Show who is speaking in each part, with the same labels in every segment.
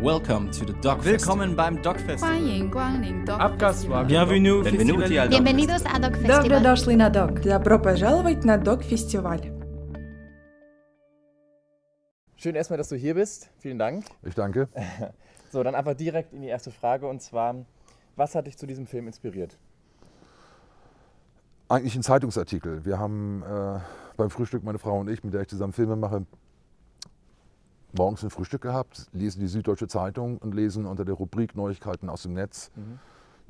Speaker 1: Welcome to the Dog
Speaker 2: Willkommen beim Dog Festival.
Speaker 3: 欢迎光临 Dog
Speaker 2: Abgas
Speaker 3: Festival.
Speaker 2: Bienvenue,
Speaker 1: Benvenuti al Dog
Speaker 3: Bienvenidos a Dog
Speaker 4: Добро
Speaker 3: Festival.
Speaker 4: дошли на ДОК. Добро пожаловать на ДОК-фестиваль.
Speaker 5: Schön erstmal, dass du hier bist. Vielen Dank.
Speaker 6: Ich danke.
Speaker 5: So, dann einfach direkt in die erste Frage und zwar, was hat dich zu diesem Film inspiriert?
Speaker 6: Eigentlich ein Zeitungsartikel. Wir haben äh, beim Frühstück, meine Frau und ich, mit der ich zusammen Filme mache, morgens ein Frühstück gehabt, lesen die Süddeutsche Zeitung und lesen unter der Rubrik Neuigkeiten aus dem Netz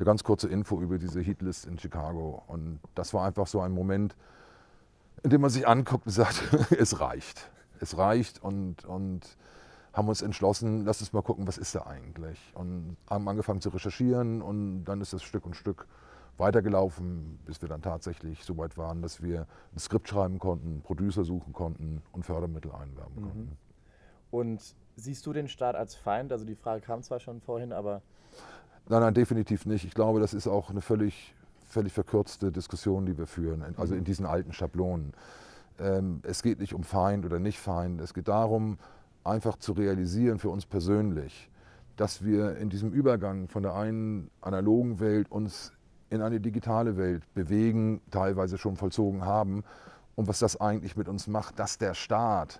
Speaker 6: eine ganz kurze Info über diese Heatlist in Chicago. Und das war einfach so ein Moment, in dem man sich anguckt und sagt, es reicht. Es reicht und, und haben uns entschlossen, lass uns mal gucken, was ist da eigentlich. Und haben angefangen zu recherchieren und dann ist das Stück und Stück weitergelaufen, bis wir dann tatsächlich so weit waren, dass wir ein Skript schreiben konnten, Producer suchen konnten und Fördermittel einwerben konnten.
Speaker 5: Und siehst du den Staat als Feind? Also die Frage kam zwar schon vorhin, aber
Speaker 6: Nein, nein, definitiv nicht. Ich glaube, das ist auch eine völlig, völlig verkürzte Diskussion, die wir führen, also in diesen alten Schablonen. Ähm, es geht nicht um Feind oder nicht Feind. Es geht darum, einfach zu realisieren für uns persönlich, dass wir in diesem Übergang von der einen analogen Welt uns in eine digitale Welt bewegen, teilweise schon vollzogen haben. Und was das eigentlich mit uns macht, dass der Staat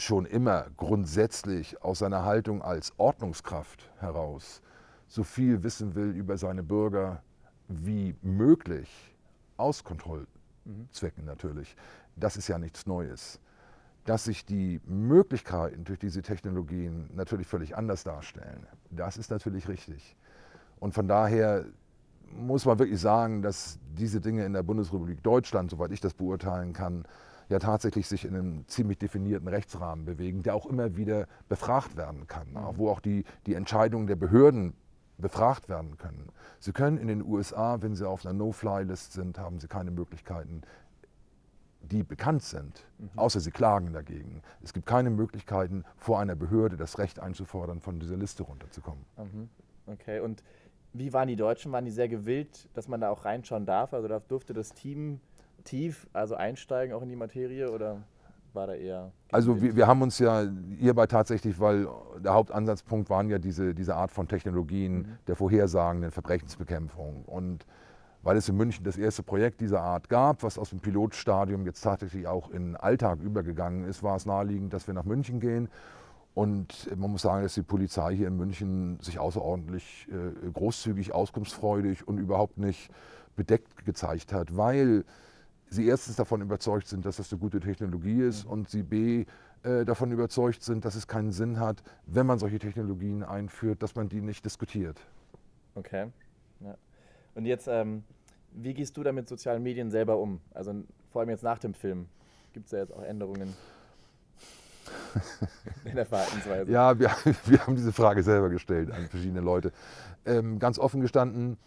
Speaker 6: schon immer grundsätzlich aus seiner Haltung als Ordnungskraft heraus so viel wissen will über seine Bürger wie möglich, aus Kontrollzwecken natürlich, das ist ja nichts Neues. Dass sich die Möglichkeiten durch diese Technologien natürlich völlig anders darstellen, das ist natürlich richtig. Und von daher muss man wirklich sagen, dass diese Dinge in der Bundesrepublik Deutschland, soweit ich das beurteilen kann, ja tatsächlich sich in einem ziemlich definierten Rechtsrahmen bewegen, der auch immer wieder befragt werden kann, auch wo auch die, die Entscheidungen der Behörden befragt werden können. Sie können in den USA, wenn Sie auf einer No-Fly-List sind, haben Sie keine Möglichkeiten, die bekannt sind, außer Sie klagen dagegen. Es gibt keine Möglichkeiten, vor einer Behörde das Recht einzufordern, von dieser Liste runterzukommen.
Speaker 5: mhm. okay. Und wie waren die Deutschen? Waren die sehr gewillt, dass man da auch reinschauen darf? Also da durfte das Team tief, also einsteigen auch in die Materie oder war da eher?
Speaker 6: Also wir, wir haben uns ja hierbei tatsächlich, weil der Hauptansatzpunkt waren ja diese, diese Art von Technologien der vorhersagenden Verbrechensbekämpfung. Und weil es in München das erste Projekt dieser Art gab, was aus dem Pilotstadium jetzt tatsächlich auch in den Alltag übergegangen ist, war es naheliegend, dass wir nach München gehen. Und man muss sagen, dass die Polizei hier in München sich außerordentlich äh, großzügig, auskunftsfreudig und überhaupt nicht bedeckt gezeigt hat, weil sie erstens davon überzeugt sind, dass das eine gute Technologie ist und sie b äh, davon überzeugt sind, dass es keinen Sinn hat, wenn man solche Technologien einführt, dass man die nicht diskutiert.
Speaker 5: Okay. Ja. Und jetzt, ähm, wie gehst du da mit sozialen Medien selber um? Also vor allem jetzt nach dem Film. Gibt es da jetzt auch Änderungen in der Verhaltensweise?
Speaker 6: Ja, wir, wir haben diese Frage selber gestellt an verschiedene Leute. Ähm, ganz offen gestanden,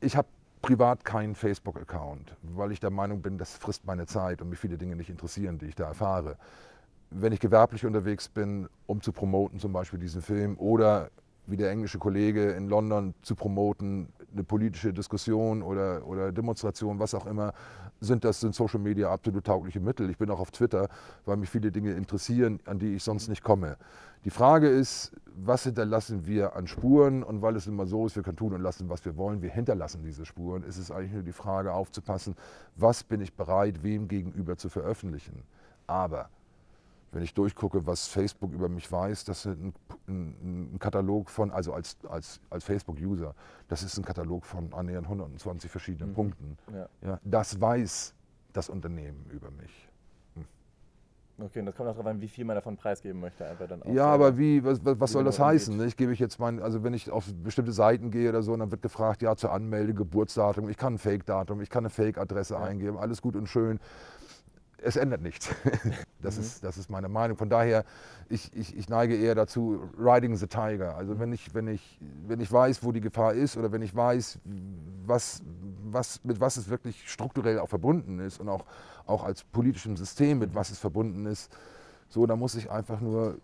Speaker 6: ich habe privat keinen Facebook-Account, weil ich der Meinung bin, das frisst meine Zeit und mich viele Dinge nicht interessieren, die ich da erfahre. Wenn ich gewerblich unterwegs bin, um zu promoten, zum Beispiel diesen Film, oder wie der englische Kollege in London zu promoten, eine politische Diskussion oder, oder Demonstration, was auch immer, sind das sind Social Media absolut taugliche Mittel. Ich bin auch auf Twitter, weil mich viele Dinge interessieren, an die ich sonst nicht komme. Die Frage ist, was hinterlassen wir an Spuren? Und weil es immer so ist, wir können tun und lassen, was wir wollen, wir hinterlassen diese Spuren, ist es eigentlich nur die Frage aufzupassen, was bin ich bereit, wem gegenüber zu veröffentlichen. Aber wenn ich durchgucke, was Facebook über mich weiß, das ist ein, ein, ein Katalog von, also als, als, als Facebook-User, das ist ein Katalog von annähernd 120 verschiedenen Punkten.
Speaker 5: Ja.
Speaker 6: Ja, das weiß das Unternehmen über mich.
Speaker 5: Okay, und das kommt auch darauf an, wie viel man davon preisgeben möchte. Einfach dann
Speaker 6: Ja, aber wie, was, was,
Speaker 5: Wie
Speaker 6: soll das heißen?
Speaker 5: umgeht.
Speaker 6: Nicht? Gebe ich jetzt mein, also wenn ich auf bestimmte Seiten gehe oder so, dann wird gefragt, ja, zur Anmelde, Geburtsdatum, ich kann ein Fake-Datum, ich kann eine Fake-Adresse eingeben, alles gut und schön. Es ändert nichts. Das, ist, das ist meine Meinung. Von daher, ich, ich, ich neige eher dazu, riding the tiger. Also wenn ich, wenn, ich, wenn ich weiß, wo die Gefahr ist oder wenn ich weiß, was, was, mit was es wirklich strukturell auch verbunden ist und auch, auch als politischem System, mit was es verbunden ist, so, da muss ich einfach nur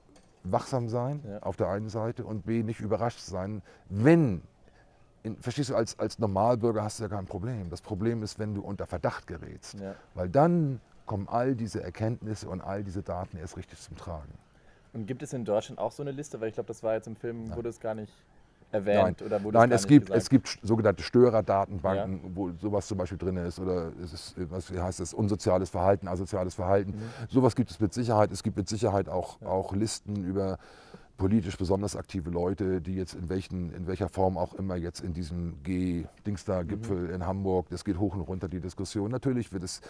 Speaker 6: wachsam sein
Speaker 5: Ja.
Speaker 6: auf der einen Seite und B, nicht überrascht sein, wenn, in, verstehst du, als, als Normalbürger hast du ja kein Problem. Das Problem ist, wenn du unter Verdacht gerätst,
Speaker 5: Ja.
Speaker 6: weil dann kommen all diese Erkenntnisse und all diese Daten erst richtig zum Tragen.
Speaker 5: Und gibt es in Deutschland auch so eine Liste? Weil ich glaube, das war jetzt im Film, wurde es gar nicht erwähnt
Speaker 6: Nein,
Speaker 5: oder wurde
Speaker 6: Nein
Speaker 5: es,
Speaker 6: es,
Speaker 5: gar nicht
Speaker 6: gibt,
Speaker 5: gesagt?
Speaker 6: es gibt sogenannte Störerdatenbanken, wo sowas zum Beispiel drin ist. Oder es ist, was wie heißt das, unsoziales Verhalten, asoziales Verhalten.
Speaker 5: Mhm.
Speaker 6: Sowas gibt es mit Sicherheit. Es gibt mit Sicherheit auch, auch Listen über politisch besonders aktive Leute, die jetzt in, welchen, in welcher Form auch immer jetzt in diesem G-Dingster-Gipfel
Speaker 5: Mhm.
Speaker 6: in Hamburg, das geht hoch und runter die Diskussion. Natürlich wird es,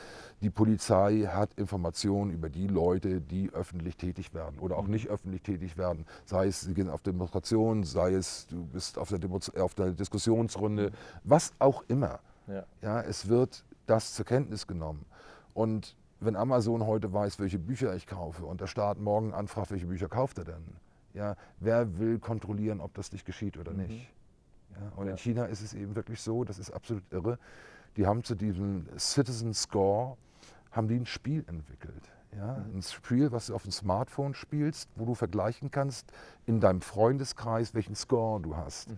Speaker 6: die Polizei hat Informationen über die Leute, die öffentlich tätig werden oder auch
Speaker 5: Mhm.
Speaker 6: nicht öffentlich tätig werden. Sei es, sie gehen auf Demonstrationen, sei es, du bist auf der, Demo auf der Diskussionsrunde, was auch immer.
Speaker 5: Ja.
Speaker 6: Ja, es wird das zur Kenntnis genommen. Und wenn Amazon heute weiß, welche Bücher ich kaufe und der Staat morgen anfragt, welche Bücher kauft er denn? Ja, wer will kontrollieren, ob das nicht geschieht oder nicht? Ja, und
Speaker 5: Ja.
Speaker 6: in China ist es eben wirklich so, das ist absolut irre. Die haben zu diesem Citizen Score haben die ein Spiel entwickelt. Ja, Ein Spiel, was du auf dem Smartphone spielst, wo du vergleichen kannst in deinem Freundeskreis, welchen Score du hast.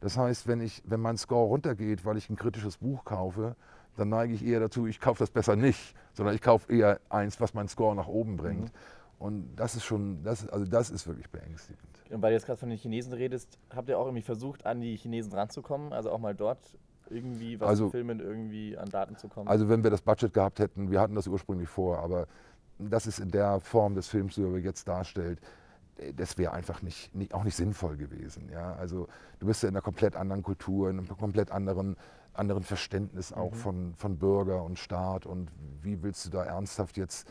Speaker 6: Das heißt, wenn, ich, wenn mein Score runtergeht, weil ich ein kritisches Buch kaufe, dann neige ich eher dazu, ich kaufe das besser nicht, sondern ich kaufe eher eins, was meinen Score nach oben bringt. Und das ist schon, das, also das ist wirklich beängstigend.
Speaker 5: Und weil du jetzt gerade von den Chinesen redest, habt ihr auch irgendwie versucht, an die Chinesen ranzukommen? Also auch mal dort irgendwie was
Speaker 6: Also-
Speaker 5: zu filmen, irgendwie an Daten zu kommen?
Speaker 6: Also wenn wir das Budget gehabt hätten, wir hatten das ursprünglich vor, aber das ist in der Form des Films, die er jetzt darstellt, äh, das wäre einfach nicht, nicht, auch nicht sinnvoll gewesen. Ja? Also du bist ja in einer komplett anderen Kultur, in einem komplett anderen, anderen Verständnis auch von, von Bürger und Staat und wie willst du da ernsthaft jetzt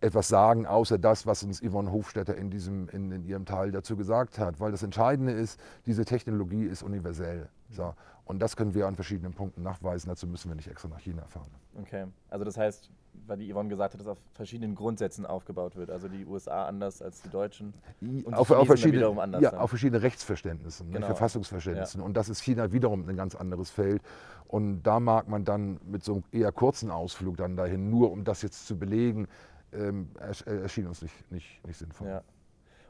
Speaker 6: etwas sagen, außer das, was uns Yvonne Hofstetter in, diesem, in, in ihrem Teil dazu gesagt hat. Weil das Entscheidende ist, diese Technologie ist universell. So. Und das können wir an verschiedenen Punkten nachweisen. Dazu müssen wir nicht extra nach China fahren.
Speaker 5: Okay. Also das heißt, weil die Yvonne gesagt hat, dass auf verschiedenen Grundsätzen aufgebaut wird. Also die USA anders als die Deutschen. Und die
Speaker 6: auf, auf, verschiedene,
Speaker 5: wiederum anders,
Speaker 6: ja,
Speaker 5: ja.
Speaker 6: auf verschiedene Rechtsverständnissen, ne,
Speaker 5: Genau.
Speaker 6: Verfassungsverständnissen. Und das ist China wiederum ein ganz anderes Feld. Und da mag man dann mit so einem eher kurzen Ausflug dann dahin, nur um das jetzt zu belegen, ähm, äh, erschien uns nicht, nicht, nicht sinnvoll.
Speaker 5: Ja.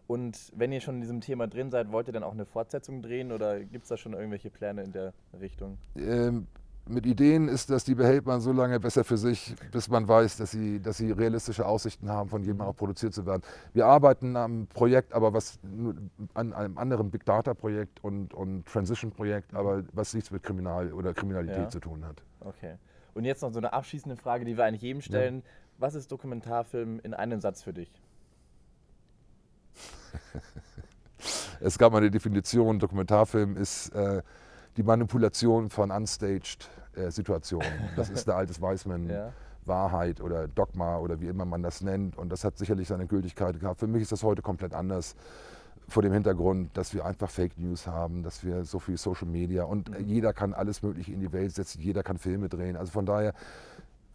Speaker 5: Und wenn ihr schon in diesem Thema drin seid, wollt ihr dann auch eine Fortsetzung drehen oder gibt es da schon irgendwelche Pläne in der Richtung?
Speaker 6: Ähm, mit Ideen ist das, die behält man so lange besser für sich, bis man weiß, dass sie, dass sie realistische Aussichten haben, von jedem auch produziert zu werden. Wir arbeiten am Projekt, aber was an einem anderen Big Data Projekt und, und Transition Projekt, aber was nichts mit Kriminal oder Kriminalität
Speaker 5: Ja.
Speaker 6: zu tun hat.
Speaker 5: Okay. Und jetzt noch so eine abschließende Frage, die wir eigentlich jedem stellen. Was ist Dokumentarfilm in einem Satz für dich?
Speaker 6: Es gab mal eine Definition, Dokumentarfilm ist äh, die Manipulation von unstaged äh, Situationen. Das ist eine altes Weißmann.
Speaker 5: Ja.
Speaker 6: Wahrheit oder Dogma oder wie immer man das nennt. Und das hat sicherlich seine Gültigkeit gehabt. Für mich ist das heute komplett anders. Vor dem Hintergrund, dass wir einfach Fake News haben, dass wir so viel Social Media und äh, jeder kann alles Mögliche in die Welt setzen, jeder kann Filme drehen. Also von daher,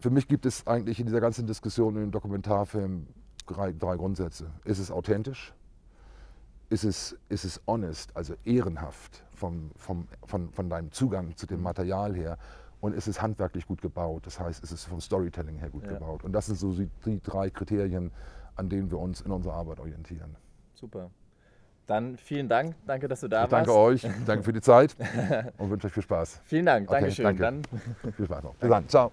Speaker 6: für mich gibt es eigentlich in dieser ganzen Diskussion im Dokumentarfilm drei, drei Grundsätze. Ist es authentisch? Ist es, ist es honest, also ehrenhaft vom, vom, von, von deinem Zugang zu dem Material her? Und ist es handwerklich gut gebaut? Das heißt, ist es vom Storytelling her gut
Speaker 5: Ja.
Speaker 6: gebaut? Und das sind so die, drei Kriterien, an denen wir uns in unserer Arbeit orientieren.
Speaker 5: Super. Dann vielen Dank. Danke, dass du da
Speaker 6: Ich danke
Speaker 5: warst.
Speaker 6: euch, danke für die Zeit und wünsche euch viel Spaß.
Speaker 5: Vielen Dank.
Speaker 6: Okay,
Speaker 5: Dankeschön.
Speaker 6: danke.
Speaker 5: Dann
Speaker 6: Viel Spaß noch. Bis dann. Ciao.